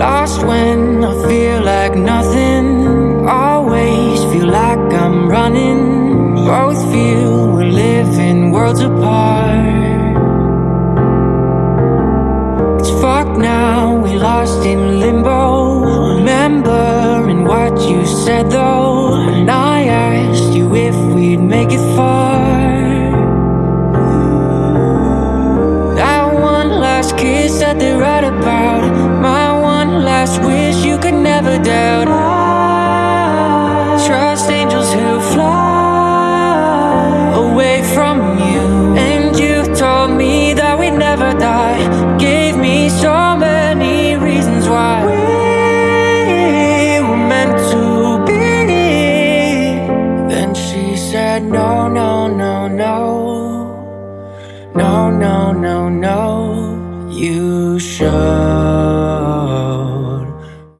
Lost when I feel like nothing. Always feel like I'm running. Both feel we're living worlds apart. It's fucked now, we lost in limbo. Remembering what you said though. And I asked you if we'd make it far. That one last kiss that they write about last wish you could never doubt. Trust angels who fly away from you. And you told me that we'd never die. Gave me so many reasons why. We were meant to be. Then she said no, no, no, no. No, no, no, no. You should